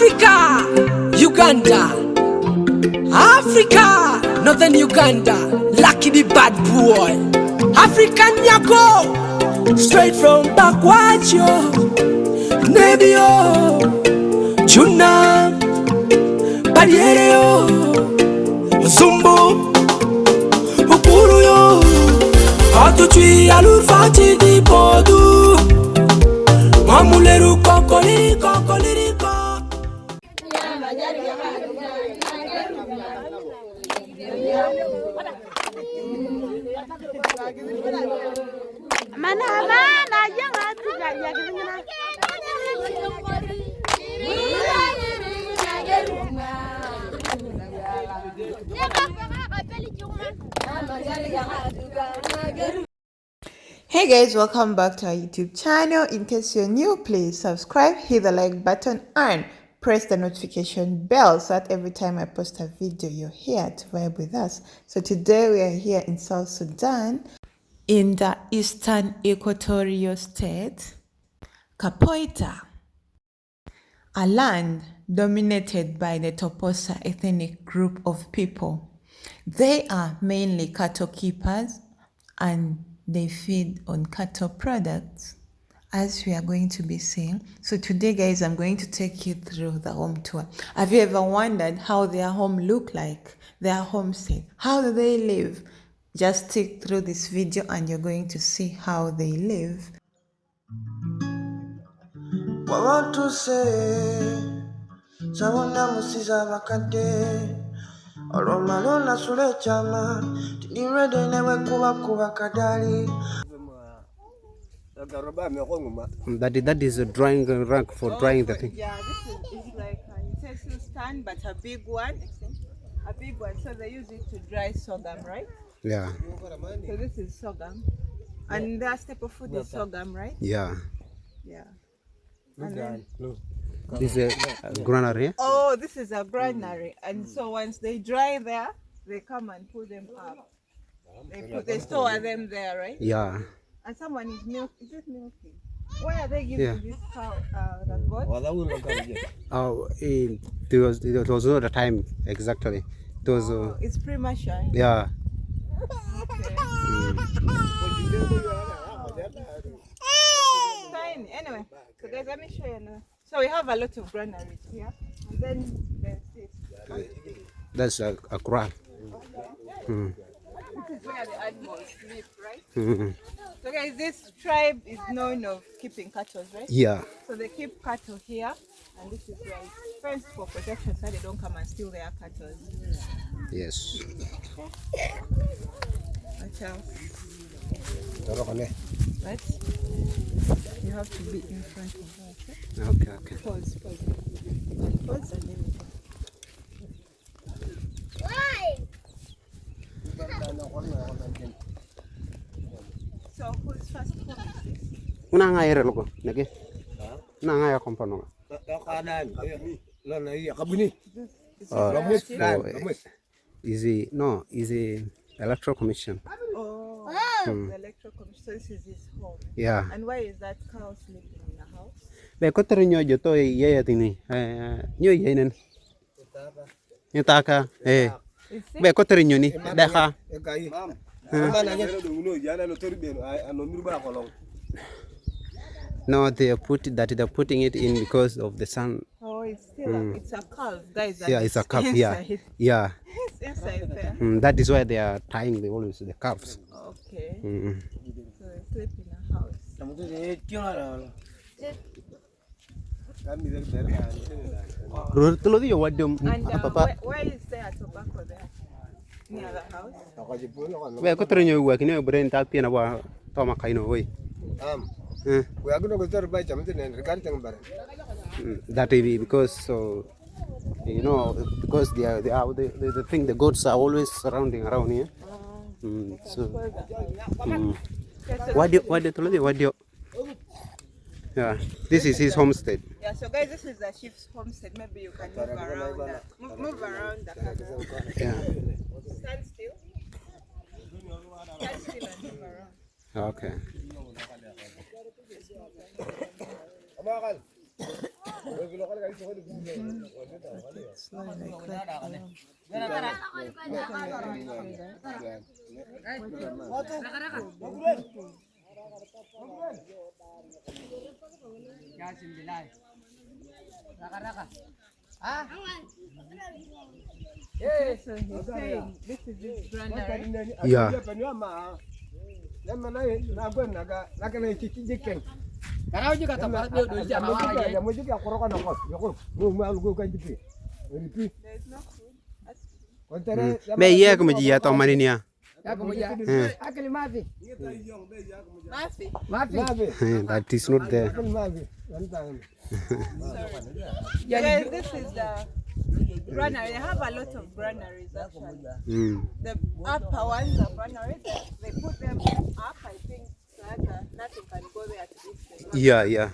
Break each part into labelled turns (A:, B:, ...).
A: Africa, Uganda, Africa, Northern Uganda, Lucky the bad boy, African Yako, straight from Bakwacho, Nebio, Juna, Barriero, Zumbo, Ukuru yo, Atutwi alufati di podu, Mamuleru kokoliri kokoliri
B: Mana mana aja nggak tuh gak ya gitu
C: Hey guys, welcome back to our YouTube channel. In case you're new, please subscribe, hit the like button, and press the notification bell so that every time I post a video, you're here to vibe with us. So today we are here in South Sudan, in the eastern equatorial state, Kapoeta, a land dominated by the Toposa ethnic group of people. They are mainly cattle keepers and they feed on cattle products as we are going to be seeing. So today guys, I'm going to take you through the home tour. Have you ever wondered how their home look like? Their homestead? How do they live? Just stick through this video and you're going to see how they live.
D: wawatuse sawona musiza bakadde olwomala onasula ekyama tindirwede newekubakuba kadali
E: That is, that is a drying rack for drying the oh, thing.
C: Yeah, this is it's like a utensil stand, but a big one. A big one. So they use it to dry sorghum, right?
E: Yeah,
C: So this is sorghum. And their staple food is sorghum, right?
E: yeah.
C: Yeah. And then,
E: This is a, a granary.
C: oh, this is a granary. And so once they dry there, they come and pull them up. They put they store them there, right?
E: Yeah.
C: And someone is milk. Is it milking? Why are they giving
E: Yeah.
C: this cow uh, the goat?
E: Oh, it, it was it was not the time exactly. It was uh,
C: It's premature.
E: yeah.
C: Okay. Fine. Anyway, so guys, let me show you now. So we have a lot of granaries here, and then there's this.
E: That's a, a crab. Mm.
C: This is where the animals live, right?
E: Mm.
C: So guys, this tribe is known of keeping cattle, right?
E: Yeah.
C: So they keep cattle here, and this is where it's fenced for protection, so they don't come and steal their cattle.
E: Yes.
C: Watch out. Right? You have to be in front of her. Okay?
E: Okay. Okay.
C: Pause, pause. Pause and then we
E: Una nga ere loko nage. Na nga ya kompono.
C: Kanan.
E: Eh,
C: Lana
E: iya
C: kabuni.
E: Ah. Is a no is a electoral commission.
C: Oh, hmm. the electoral commission is his home.
E: Yeah.
C: And why is that cow sleeping in the house?
E: Be kotere nyo joto eh, yeye tini. Eh, eh nyo yenen. Nyutaka. Eh. Be kotere nyoni. Daka. Mam. No, they are put that they're putting it in because of the sun.
C: Oh, it's still a, it's a calf. Guys,
E: Yeah, it's a calf. Yeah, yeah.
C: It's inside there.
E: Mm, that is why they are tying the always the calves.
C: Okay.
E: Mm.
C: So they sleep in a house.
E: Tulo di yo wadum
C: And uh, why, why is there tobacco there?
E: Ko tere nyo wa kini brain ta pina wa to ma kaino oi. Eh, mm, That is because so you know because they are they are the, the, the thing the goats are always surrounding around here. Mm, so mm. What do what do tulo di what do Yeah, this is his homestead.
C: Yeah, so guys, this is the chief's homestead. Maybe you can move around. The, move, move around the camera.
E: Yeah.
C: Stand still. Stand still and move around.
E: Okay.
C: Slowly, like that.
E: Ya mau. Ya. Mau gua ya? Ya That is not there.
C: Mafi. This is the granary. They have a lot of granaries actually.
E: Mm.
C: The upper ones are granaries. They put them up, I think, so that nothing can go there to eat them.
E: Yeah, yeah.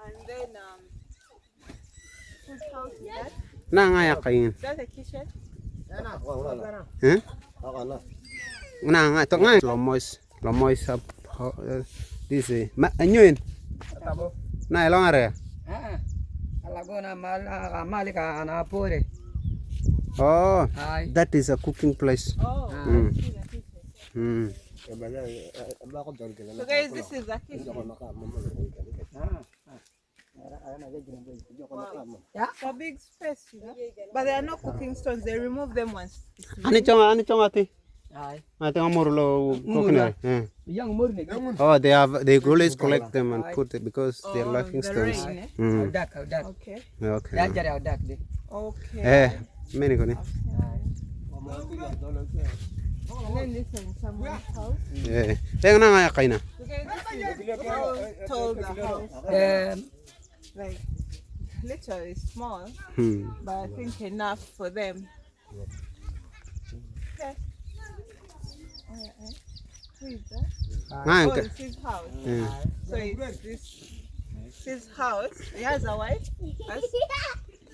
C: And then um, whose house is that?
E: Na nga ya kain.
C: Is that a kitchen?
E: Eh? Na nga to nga lomois. Lomois up. This eh. Ma anyuin. Na elong are.
F: Alagona
E: Oh,
F: Hi.
E: that is a cooking place.
C: Oh,
E: Mm.
C: Kitchen.
E: Mm.
C: So guys, this is a kitchen. for big space, you know. But there are no cooking stones. They remove them once. it's
E: Ani chong ani chong ati.
F: Ay.
E: Ati amor lo coconut. Eh.
F: Yang mur.
E: Oh, they have they always collect them and put it because they're
C: Oh,
E: laughing
C: the
E: stones.
C: rain, eh?
E: Mm.
F: Audak audak.
C: Okay.
F: Ya
E: Okay.
F: jare audak de.
C: Okay.
E: Eh, many ko ni.
C: And then this is someone's house.
E: Teng na nga ya kaina.
C: So guys, this how tall the house.
F: Eh
C: Like literally small,
E: Hmm.
C: but I think enough for them. Okay. Oh, yeah, eh? Who is that?
E: Nga
C: Oh,
E: ka.
C: it's his house.
E: Eh.
C: So it's this his house. He has a wife. Yes?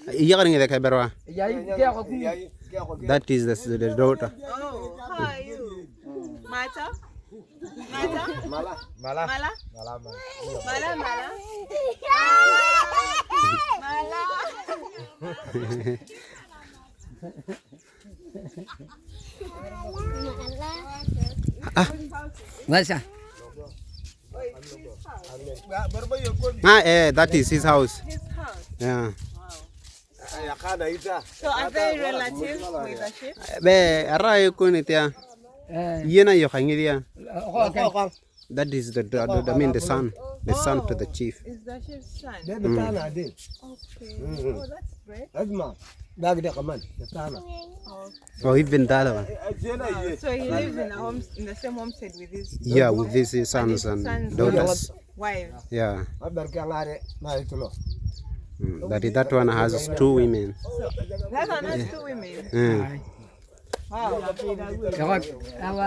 E: Iya kan ngide ka berwa.
F: ya ya ko ku.
E: That is the, the daughter.
C: Oh, how are you? Mata? Mata? Mala. Mala. Mala. Mala. Mala. Mala. Mala.
F: Masa.
C: Oh, it's his house.
E: Ah, eh, that is his house.
C: His house.
E: Yeah.
C: So are they relatives with the sheep?
E: Be ara ko ni tia.
F: Eh
E: Yena yo kangi dia.
F: ko ka.
E: That is the, the, the, I mean the son, the son to the chief.
C: Is the sheep's son?
D: Dia betana ade.
C: Okay. Oh, that's great.
D: Lazima. Dag dia kaman. Betana.
E: Oh, even that one.
C: Wow. So he lives in a home, in the same homestead with his
E: Yeah, with his sons
C: his
E: and
C: sons
E: daughters.
C: wives.
E: Yeah.
D: Mabar ke ngare na itulo.
E: Mm. That that one has two women.
C: That one has two women.
E: Mm.
C: Wow.
F: Ya ko. Awa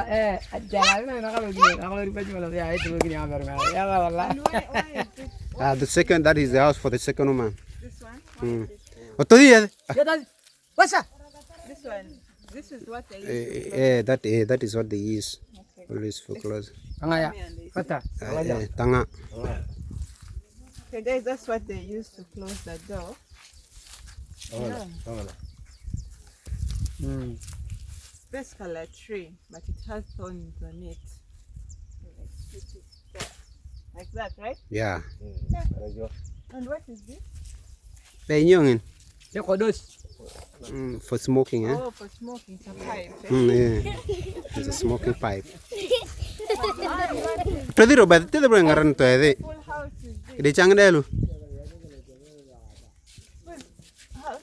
F: jare na na ka lagi. Ako ri pa jumala ya itu begini amar ma. Ya wala.
C: And why, why is this,
E: Uh, the second, that is the house for the second woman.
C: this one? Why
E: Mm.
C: is this,
E: Oh, to dia.
F: Ya tadi. Masa.
C: this one? This is what they use.
E: Eh, eh, that eh, that is what they use.
C: Okay.
E: Always for clothes.
F: Angaya.
C: Me and
F: Kata.
E: Uh, eh, tanga.
C: Okay, guys, that's what they use to close the door. Yeah.
F: Hmm.
C: It's basically a tree, but it has thorns on it. Like, it. Like that, right?
E: Yeah. yeah.
C: And what is this?
E: Be nyongin.
F: for those.
E: Mm, for smoking, eh?
C: Oh, for smoking, it's a pipe. eh?
E: Mm, yeah. It's a smoking pipe.
C: Ah, the robot,
E: To the ba around bro ngaran to ede. Ide chang delu.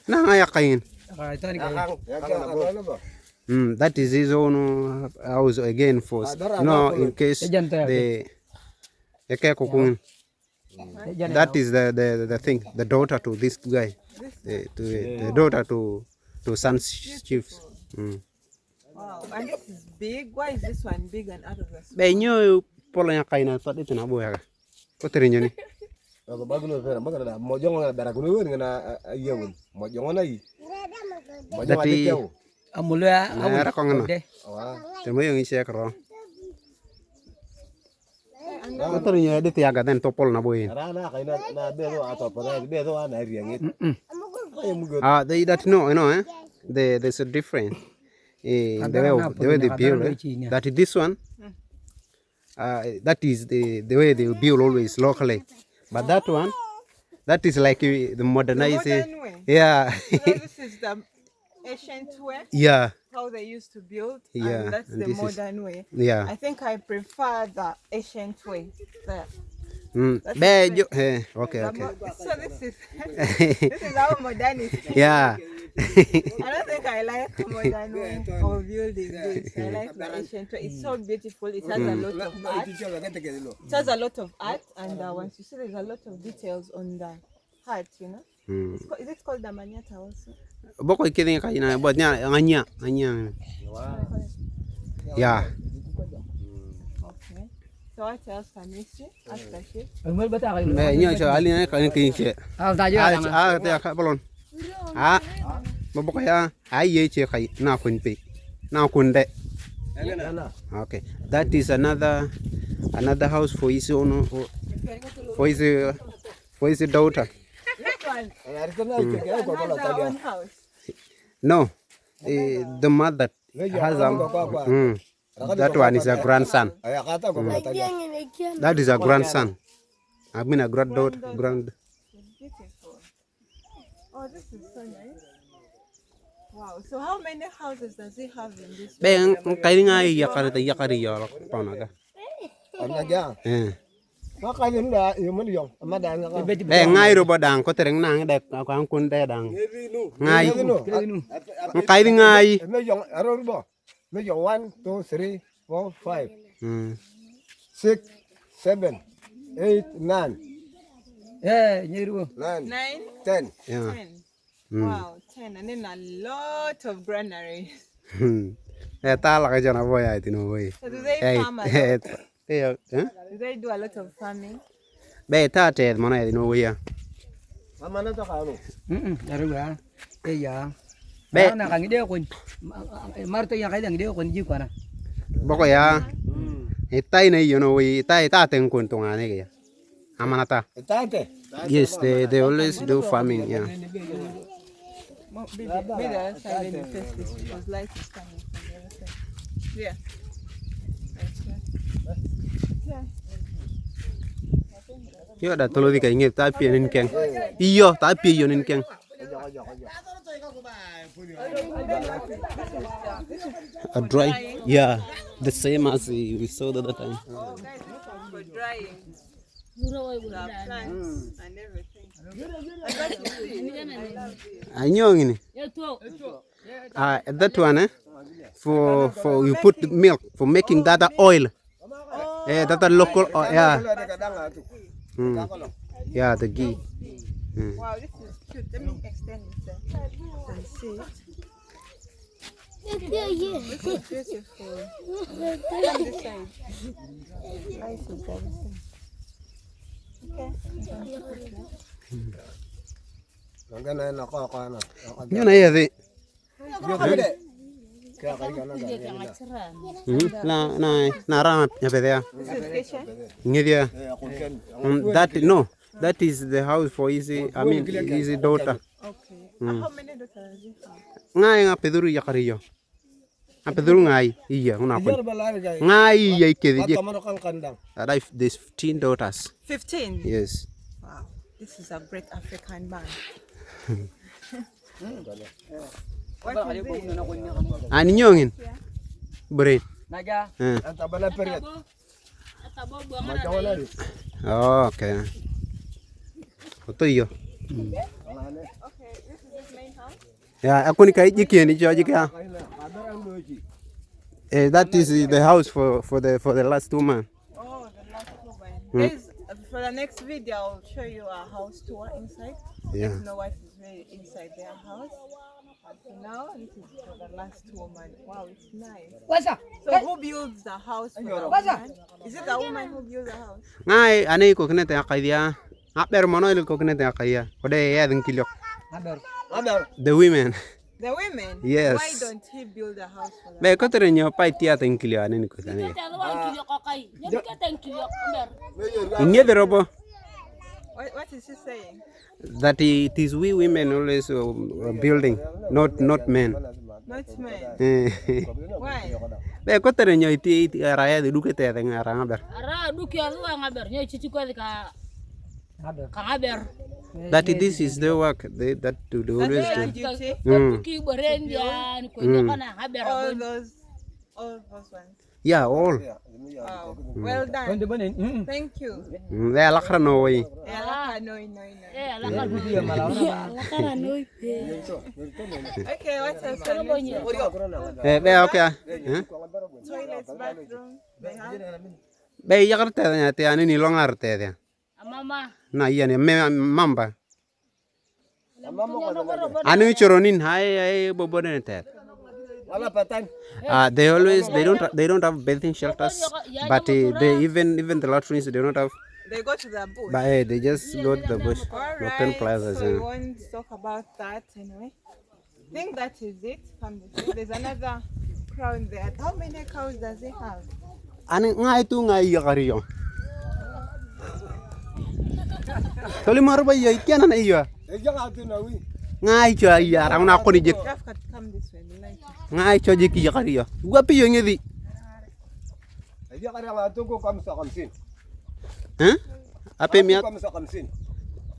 E: Na.
F: Ah itu ni kay.
E: Mm, that is his own uh, house again for no in case the Eke kukungin. That is the, the the thing. The daughter to this guy. They do it. They know that to chiefs. Mm.
C: Wow, and this is big. Why is this one big and
E: others? Benyo polo yang kaina tot itu nabo ya. Ko terinyo ni.
D: Ako bagulo fera magana da mojongo na baragulo ni na eh, yewun. Iya mojongo na yi. Mojongo
E: na yi. Amulya, amulya ko
F: ngana.
D: Wa.
E: Temo yung. Motor nya edit ya gaden topol na boy.
D: Ara na kai na na be do ato pa be do ana riangit. Ay.
E: Ah, they that no, you know, eh? They, there's a difference. Eh, the way of, the way they build. Eh? That is this one. Uh, that is the the way they build always locally. But that one, that is like eh, the modernized. eh,
C: modern way.
E: Yeah,
C: So this is the ancient way,
E: yeah,
C: how they used to build,
E: Yeah,
C: and that's
E: and
C: the
E: this is-
C: modern way.
E: yeah.
C: I think I prefer the ancient way. The,
E: Mm.
C: That's
E: Be-
C: the
E: jo- eh, okay, okay.
C: so this is this is our modernity.
E: yeah.
C: I don't think I like modern way of building this. I like the ancient way. It's so beautiful. It has a lot of art. It has a lot of art, and uh, once you see, there's a lot of details on the heart. You know,
E: Mm.
C: It's is it called the manyatta also?
E: boko kidin ka ina bo nya nganya
F: ah, nganya ya
E: Mais nyo cho ali na kan kin che.
F: Ah
E: ta
F: jo.
E: Ah ta ka balon. Ah. Mo ah. ya ai ye che na kun pe. Na kun de. Okay. That is another another house for his own for his for his daughter.
C: Mm.
E: No. Eh, the mother has a mm, that one is a grandson.
D: Ay akata ko la talia.
E: That is a grandson. I mean a granddaughter. Grand.
C: Oh, this is so nice. Wow. So how many houses does he have in this?
E: Be ang kaya nga yakari ta yakari yo pa na ga.
D: Ana ja.
E: Eh.
D: Ka ni da yo man yo. Ma da nga ka.
E: Be ngai ro ba dang ko tereng nang de ko ang kun de dang. Ngai. Ang kaya ngai.
D: Me yo aro bo. Me yo 1 2 3 4 5
E: Mm.
D: 6 7 8 9
F: Eh, nyiru.
D: 9
C: Nine,
D: 10.
E: Yeah.
C: ten. Wow, ten, and then a lot of granaries.
E: Hmm. Eh ta la ka jana boy ai tino boy.
C: Do they
E: Eh.
C: farm a lot?
E: Eh. Eh.
C: Do they do a lot of farming?
E: Be ta te mo na tino boy ya.
D: Mama na to ka ano.
F: Mm, naro ba? Eh ya.
E: Be.
F: Be na kang ide ko. Marto yang kailang ide ko ji ko na.
E: Boko ya. Eh tai na yo no we tai ta ten kun tunga ne ga. Amanata.
D: Tate.
E: Yes, they they always do farming, yeah.
C: Be the, be the other side when you face this because light is coming from the other side. Yeah.
E: Yo da tolo di ka inget ta pi nin keng. Iyo ta pi yo nin keng. A dry, yeah, the same as we saw the other time.
C: For drying. Plants and everything.
E: Anyong ini. Ah, that one eh. For for you put the milk for making that oil. Eh,
D: datan lokal oh,
E: ya. Hmm. Ya, tegi. Hmm.
C: Wow, this is beautiful. Nice with everything. Okay.
D: Nandiyan na
E: yun Na na na rama nya pedea.
C: This is kitchen.
E: Ngidia.
D: Eh ako ken.
E: Mm, that no, that is the house for his. I mean, his daughter.
C: Okay. And how many daughters does he have?
E: Ngai nga peduru ya kariyo. Ang ngai iya una
D: Jar
E: kun.
D: balari kay.
E: Ngai iya ikedi je.
D: Kamano kang kandang.
E: That there's 15 daughters.
C: 15.
E: Yes.
C: Wow. This is a great African man.
E: Ani ah,
D: nyongin. Iya. Berit. Naja. Antabala periat.
E: Oh, oke. Okay. Oto iyo. Ya, aku ni kai jiki
D: ni jo jiki.
E: Eh, that is the house for for the for the last two man.
C: Oh, the last two man. Mm. for the next video, I'll show you a house tour inside.
E: Yeah.
C: My wife is inside their house. Now, this is for the last woman. Wow, it's nice.
F: Wasa.
C: So who builds the house for the woman? Is it the woman who builds the house?
E: Ngai anei ko kene te akaidia. Aber mono il ko kene te akaia. Ode ya din kiliok.
F: Haber.
D: Kadar.
E: The women.
C: The women?
E: Yes.
C: Why don't he build a house for them?
E: be ko tere nyo pa tia ten kilo ane ni kutane inge de robo
C: What, what is he saying?
E: that it is we women always uh, building not not men
C: Not men.
E: Eh.
C: Why?
E: be ko tere nyo iti iti raya de duke te den ara ber
B: Ara duki alu ngaber nyo chichi kwa ka ka ngaber.
E: that this is the work they, that do they always do. Mm.
B: Ngaber.
C: All those, all those ones.
E: Ya all.
C: Well done. Thank you. Ya de ala qaranoy ala
B: qaranoy noy Oke. Oke. Oke.
C: okay
E: what's okay. Be yaqarte te
B: ya,
E: anini iya ngarte mama mamba. Anu choronin hai ai bobodene
D: Wala patan.
E: Uh, they always they don't they don't have bathing shelters, but uh, they even even the latrines they don't have.
C: They go to the bush.
E: But uh, they just go to the bush,
C: All
E: open
C: right,
E: plazas.
C: so we
E: yeah.
C: won't talk about that anyway. I think that is it. Come this way. There's another crown there. How many cows does he have?
E: Ani ngai tu ngai ya kariyo. Toli marba ya ikiana na iya.
D: Eja ka na wi.
C: ngaicho ayara una koni
E: jik. Ngaicho jik yakari yo. Gua piyo ngedi
D: yakari wa tuko sin
E: hein? Ape mi
D: kam sa mia 55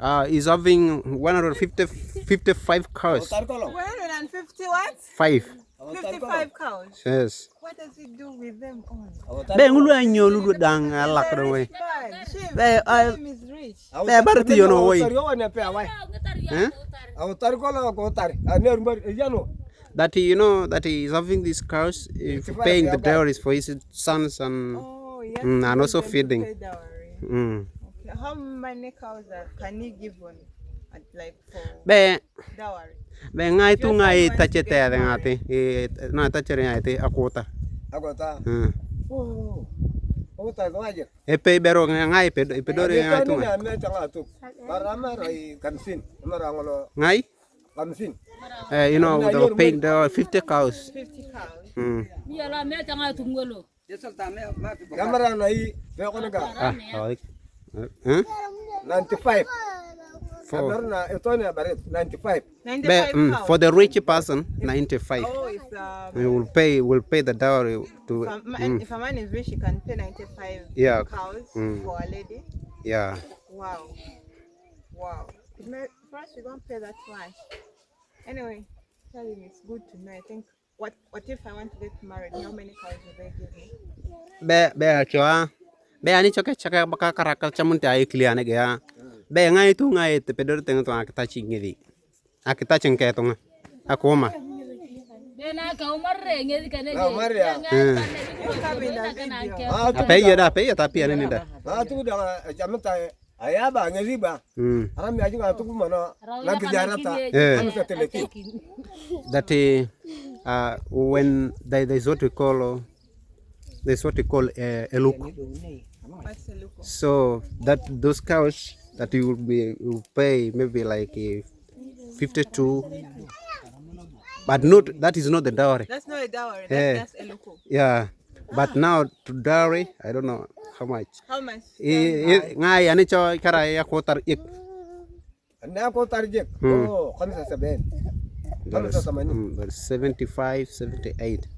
E: uh, is having 150 55
D: cars.
C: 150 what?
E: 5
C: 55 cows.
E: Yes.
C: What does he do with them all?
E: Be ngulu anyo lu dang alak do we.
C: Fine. Shame.
E: Be uh,
C: Him is rich.
E: be barti yo no way.
D: Tar yo ne pe awai.
E: Huh?
D: Aw tar ko lo ko tar. Ane rumbar eja no.
E: that he, you know that he is having these cows for paying the dowries for his sons and
C: Oh, yes.
E: Mm, and also feeding.
C: Pay dowry.
E: mm.
C: Okay. How many cows are, can he give on, at, like, for
E: be
C: dowry?
E: Be ngai tu ngai ta che te de na ta ngai te akota. Akota.
D: Hmm. berong Ota go aje.
E: E ngai pedo pedo ngai tu. Ngai.
D: Barama rai kansin.
E: Ngai?
D: Kansin.
E: Eh you know the paying the 50 cows.
C: 50 cows.
D: Hmm.
E: Ya ngolo. Nai
D: 95
E: for
D: Kamera na ito 95.
C: 95
E: be, mm, for the rich person 95
C: Oh, if, um,
E: we will pay will pay the dowry to
C: if, a
E: mm,
C: if a man is rich, he can pay 95
E: Yeah.
C: cows
E: Mm.
C: for a lady.
E: yeah
C: Wow. Wow. First, we don't pay that much. Anyway, tell him it's good to know. I think, what what if I want to get married? How many cows will they give me?
E: be be choa be ani choke choke baka karakal chamun ta ikliane ga be ngai tu ngai te pedor teng tu akita chingedi be ngai tu
B: ngai te pedor
D: teng tu akta
C: chingedi akta chingke tu
D: ngai akoma.
E: Apa ya? Dah apa ya tapi ada nih dah.
D: Ah, tu dah jam tay ayah ba, ngedi bang
E: hmm.
D: haram ya juga tu mana nak a
E: ta
D: kamu a, teliti
E: that uh, when there, there is what we call there's what we call a, a look so that those cows that you will be you will pay maybe like uh, 52 but not that is not the dowry
C: That's not a dowry.
E: Eh.
C: That's just a look.
E: yeah but now to dowry i don't know how much
C: How much?
E: I- I- ngai ani cho kara ya kotar ik
D: Na ko tarjek.
E: Hmm.
D: Oh, khamsa saben.
E: dollars
D: Khamsa samani.
E: mm, 75 78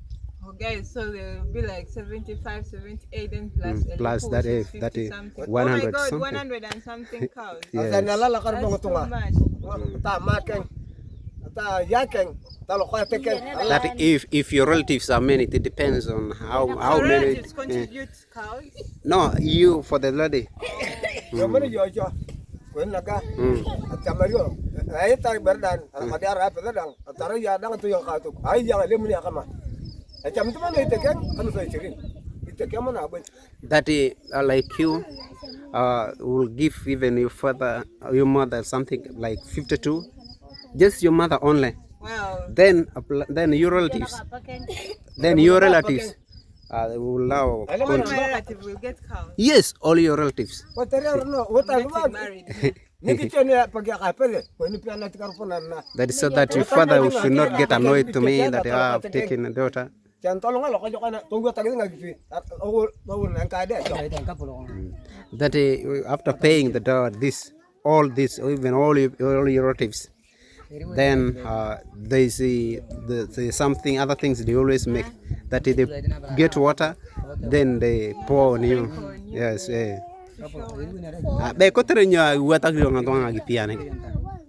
C: Oh, guys, so they'll be like 75, 78, and plus
E: Mm,
C: a
E: plus
C: look,
E: that
C: which
E: is-
C: is
E: that
C: 50
E: is
C: something.
E: 100
C: oh my God,
E: something.
C: 100 and something cows.
E: Yes.
D: Asa nalala kar
C: That's
D: bongo
C: too
D: tunga.
C: much.
D: Ta maken. Ta yaken. Ta lo kwa teken.
E: that if if your relatives are many it depends on how how many
C: relatives contribute cows.
E: no you for the lady
D: Yo mene yo jo. Ko naka.
E: mm.
D: Atamario. Ay ta berdan. Adi ara pe dan. Atara ya dang tu yo ka tu. Ay ya le mene akama. Acham tu mana iteken. Anu sa chirin. Iteken mana abun.
E: that uh, like you uh, will give even your father your mother something like 52 just your mother only
C: Wow.
E: then appl- then your relatives then your relatives uh, they will allow
C: All my relatives will get cows.
E: yes all your relatives
D: Ko tere no. Wo ta
C: Getting
D: ba.
C: married.
D: Nikitene pagi kapele, when you plan to carpona.
E: That is so that your father should not get annoyed to me that I have taken a daughter.
D: Jangan tolong lo kana tunggu tadi nggak gitu. Nang kade.
E: That uh, after paying the daughter, this, all this, even all your, all your relatives, then uh, they see the, the something, other things they always make. That they get water, then they pour on you. Yes, eh. Be kotere nya wata yo nga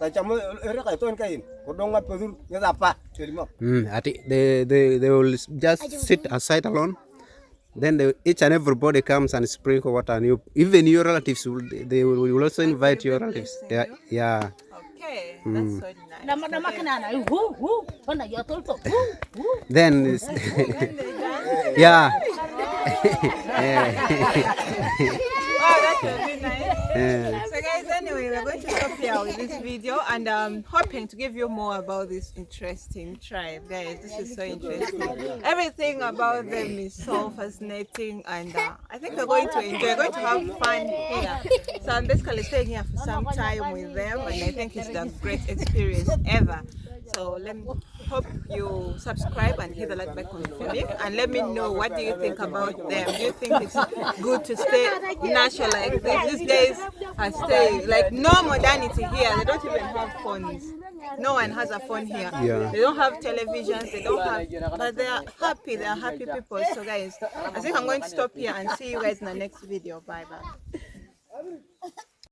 D: kodo. Ta ere ka ton kain. Kodo nga pedur nya apa? Terima.
E: mm, Ati they, they they will just sit aside alone. Then they, each and everybody comes and sprinkle water on you. Even your relatives will they will, will also invite your relatives. Yeah, yeah.
C: Okay, that's so nice.
B: Hu.
E: Then it's-
C: really nice.
E: yeah.
C: So guys, anyway, we're going to stop here with this video and um hoping to give you more about this interesting tribe. Guys, this is so interesting. Everything about them is so fascinating and uh, I think we're going to enjoy, we're going to have fun here. So I'm basically staying here for some time with them and I think it's the great experience ever. So let me hope you subscribe and hit the like button for me and let me know what do you think about them. Do you think it's good to stay natural like this? These days I stay like no modernity here. They don't even have phones. No one has a phone here.
E: Yeah.
C: They don't have televisions. They don't have, but they are happy. They are happy people. So guys, I think I'm going to stop here and see you guys in the next video. Bye bye.